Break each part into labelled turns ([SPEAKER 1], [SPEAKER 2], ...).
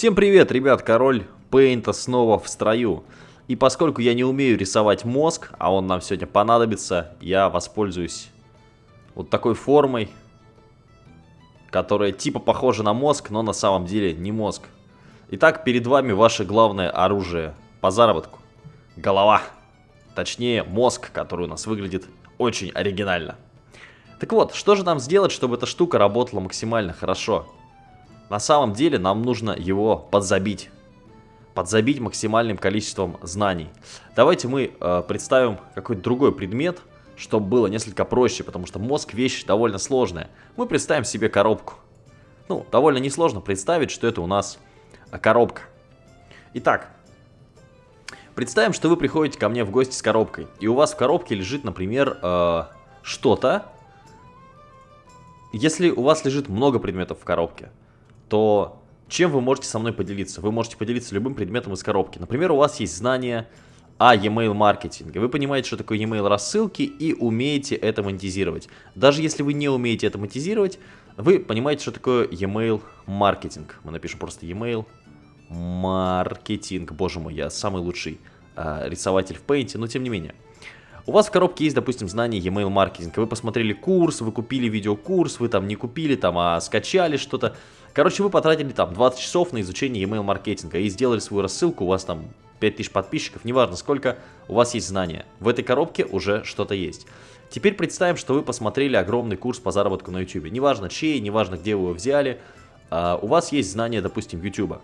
[SPEAKER 1] Всем привет, ребят, король Пейнта снова в строю. И поскольку я не умею рисовать мозг, а он нам сегодня понадобится, я воспользуюсь вот такой формой, которая типа похожа на мозг, но на самом деле не мозг. Итак, перед вами ваше главное оружие по заработку. Голова. Точнее, мозг, который у нас выглядит очень оригинально. Так вот, что же нам сделать, чтобы эта штука работала максимально хорошо? На самом деле нам нужно его подзабить. Подзабить максимальным количеством знаний. Давайте мы э, представим какой-то другой предмет, чтобы было несколько проще, потому что мозг вещь довольно сложная. Мы представим себе коробку. Ну, довольно несложно представить, что это у нас э, коробка. Итак, представим, что вы приходите ко мне в гости с коробкой, и у вас в коробке лежит, например, э, что-то. Если у вас лежит много предметов в коробке, то чем вы можете со мной поделиться? Вы можете поделиться любым предметом из коробки. Например, у вас есть знания о e-mail маркетинге. Вы понимаете, что такое e-mail рассылки и умеете это монетизировать. Даже если вы не умеете это монетизировать, вы понимаете, что такое e-mail маркетинг. Мы напишем просто e-mail маркетинг. Боже мой, я самый лучший э, рисователь в Paint, но тем не менее. У вас в коробке есть, допустим, знание e-mail маркетинга. Вы посмотрели курс, вы купили видеокурс, вы там не купили, там, а скачали что-то. Короче, вы потратили там 20 часов на изучение email маркетинга и сделали свою рассылку, у вас там 5000 подписчиков, неважно сколько, у вас есть знания. В этой коробке уже что-то есть. Теперь представим, что вы посмотрели огромный курс по заработку на YouTube. Неважно чей, неважно где вы его взяли, uh, у вас есть знания, допустим, YouTube.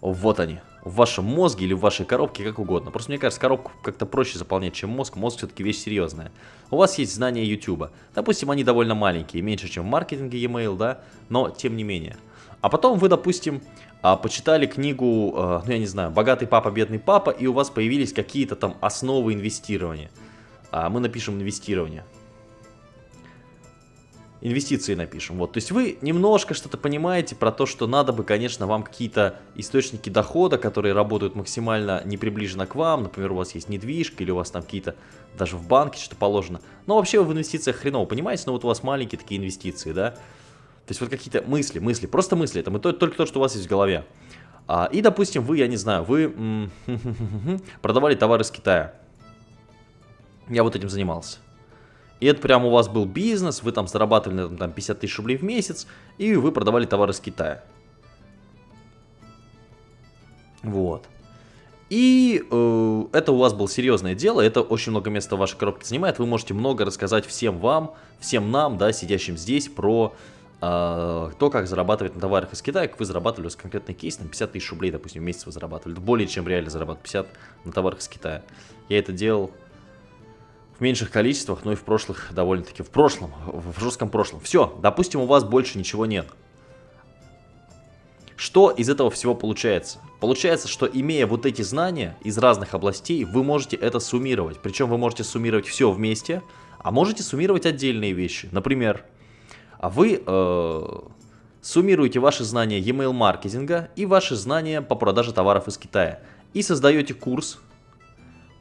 [SPEAKER 1] Вот они в вашем мозге или в вашей коробке, как угодно. Просто мне кажется, коробку как-то проще заполнять, чем мозг. Мозг все-таки вещь серьезная. У вас есть знания YouTube. Допустим, они довольно маленькие, меньше, чем в маркетинге e-mail, да, но тем не менее. А потом вы, допустим, а, почитали книгу, а, ну я не знаю, «Богатый папа, бедный папа», и у вас появились какие-то там основы инвестирования. А, мы напишем «инвестирование» инвестиции напишем. Вот, то есть вы немножко что-то понимаете про то, что надо бы, конечно, вам какие-то источники дохода, которые работают максимально не приближенно к вам. Например, у вас есть недвижка или у вас там какие-то даже в банке что-то положено. Но вообще вы в инвестициях хреново, понимаете? Но вот у вас маленькие такие инвестиции, да? То есть вот какие-то мысли, мысли, просто мысли. Это только то, что у вас есть в голове. А, и, допустим, вы, я не знаю, вы продавали товары из Китая. Я вот этим занимался. И это прям у вас был бизнес, вы там зарабатывали там, 50 тысяч рублей в месяц, и вы продавали товары из Китая. Вот. И э, это у вас было серьезное дело, это очень много места в вашей коробке занимает. Вы можете много рассказать всем вам, всем нам, да, сидящим здесь, про э, то, как зарабатывать на товарах из Китая, как вы зарабатывали, у вас конкретный кейс, там 50 тысяч рублей, допустим, в месяц вы зарабатывали. Более чем реально зарабатывать 50 на товарах из Китая. Я это делал в меньших количествах, но и в прошлых довольно-таки, в прошлом, в жестком прошлом. Все, допустим, у вас больше ничего нет. Что из этого всего получается? Получается, что имея вот эти знания из разных областей, вы можете это суммировать. Причем вы можете суммировать все вместе, а можете суммировать отдельные вещи. Например, вы э, суммируете ваши знания e-mail маркетинга и ваши знания по продаже товаров из Китая. И создаете курс,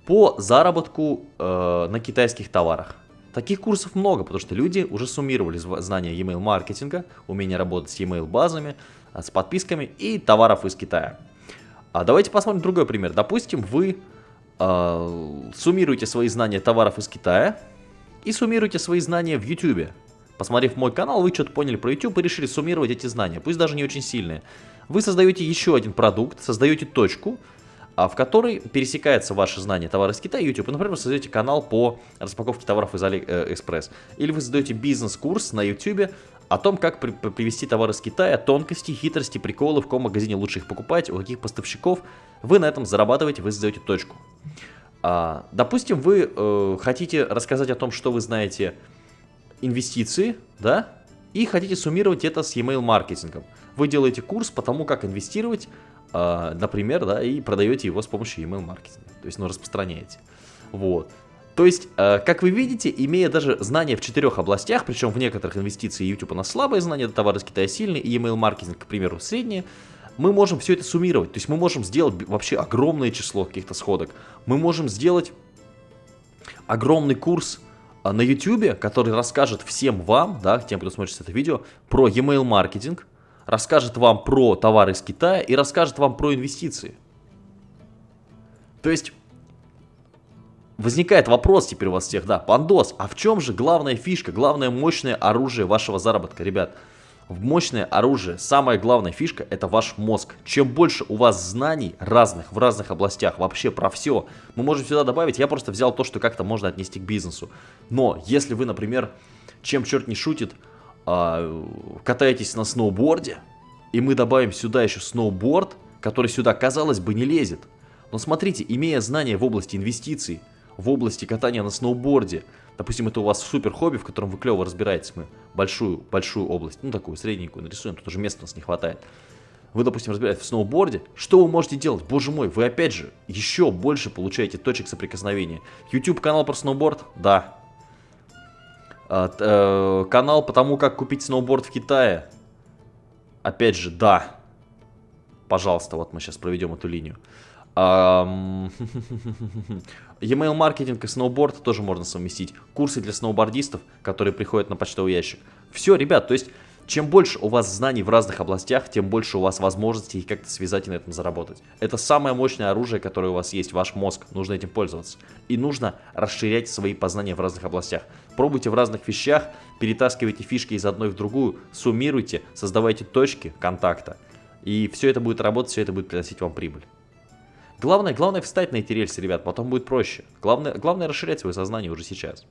[SPEAKER 1] по заработку э, на китайских товарах. Таких курсов много, потому что люди уже суммировали знания e-mail маркетинга, умение работать с e-mail базами, э, с подписками и товаров из Китая. А давайте посмотрим другой пример. Допустим, вы э, суммируете свои знания товаров из Китая и суммируете свои знания в YouTube. Посмотрев мой канал, вы что-то поняли про YouTube и решили суммировать эти знания, пусть даже не очень сильные. Вы создаете еще один продукт, создаете точку, а в которой пересекается ваше знание товара из Китая и YouTube. Например, вы создаете канал по распаковке товаров из AliExpress. Или вы создаете бизнес-курс на YouTube о том, как при привезти товары из Китая, тонкости, хитрости, приколы, в каком магазине лучше их покупать, у каких поставщиков. Вы на этом зарабатываете, вы создаете точку. А, допустим, вы э, хотите рассказать о том, что вы знаете инвестиции, да, и хотите суммировать это с e-mail маркетингом. Вы делаете курс по тому, как инвестировать а, например, да, и продаете его с помощью email маркетинга, то есть, ну, распространяете. Вот. То есть, а, как вы видите, имея даже знания в четырех областях, причем в некоторых инвестиции YouTube у нас слабые знания, товары из Китая сильные, и email маркетинг, к примеру, средние, мы можем все это суммировать. То есть мы можем сделать вообще огромное число каких-то сходок. Мы можем сделать огромный курс а, на YouTube, который расскажет всем вам, да, тем, кто смотрит это видео, про email маркетинг, расскажет вам про товары из Китая и расскажет вам про инвестиции. То есть, возникает вопрос теперь у вас всех, да, Пандос, а в чем же главная фишка, главное мощное оружие вашего заработка, ребят? В мощное оружие, самая главная фишка это ваш мозг. Чем больше у вас знаний разных, в разных областях, вообще про все, мы можем сюда добавить, я просто взял то, что как-то можно отнести к бизнесу. Но если вы, например, чем черт не шутит, катаетесь на сноуборде, и мы добавим сюда еще сноуборд, который сюда, казалось бы, не лезет. Но смотрите, имея знания в области инвестиций, в области катания на сноуборде, допустим, это у вас супер хобби, в котором вы клево разбираетесь, мы большую, большую область, ну такую средненькую нарисуем, тут уже места у нас не хватает. Вы, допустим, разбираетесь в сноуборде, что вы можете делать? Боже мой, вы опять же еще больше получаете точек соприкосновения. YouTube канал про сноуборд? Да. А, э, канал по тому, как купить сноуборд в Китае? Опять же, да. Пожалуйста, вот мы сейчас проведем эту линию. E-mail маркетинг и сноуборд тоже можно совместить. Курсы для сноубордистов, которые приходят на почтовый ящик. Все, ребят, то есть, чем больше у вас знаний в разных областях, тем больше у вас возможностей как-то связать и на этом заработать. Это самое мощное оружие, которое у вас есть, ваш мозг. Нужно этим пользоваться. И нужно расширять свои познания в разных областях. Пробуйте в разных вещах, перетаскивайте фишки из одной в другую, суммируйте, создавайте точки контакта. И все это будет работать, все это будет приносить вам прибыль. Главное, главное встать на эти рельсы, ребят, потом будет проще. Главное, главное расширять свое сознание уже сейчас.